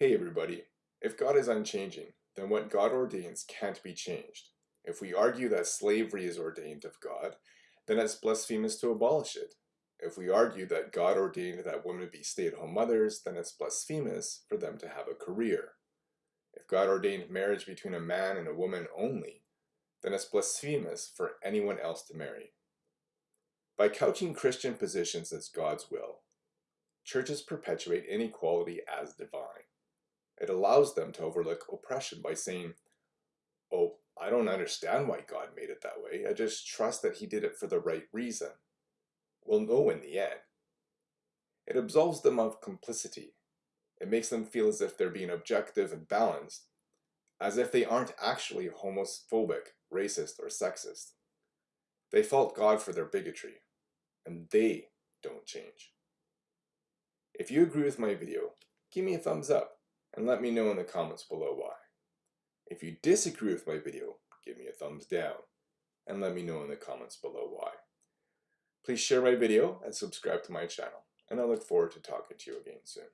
Hey everybody, if God is unchanging, then what God ordains can't be changed. If we argue that slavery is ordained of God, then it's blasphemous to abolish it. If we argue that God ordained that women be stay-at-home mothers, then it's blasphemous for them to have a career. If God ordained marriage between a man and a woman only, then it's blasphemous for anyone else to marry. By couching Christian positions as God's will, churches perpetuate inequality as divine. It allows them to overlook oppression by saying, Oh, I don't understand why God made it that way. I just trust that He did it for the right reason. We'll know in the end. It absolves them of complicity. It makes them feel as if they're being objective and balanced, as if they aren't actually homophobic, racist, or sexist. They fault God for their bigotry, and they don't change. If you agree with my video, give me a thumbs up and let me know in the comments below why. If you disagree with my video, give me a thumbs down and let me know in the comments below why. Please share my video and subscribe to my channel, and I look forward to talking to you again soon.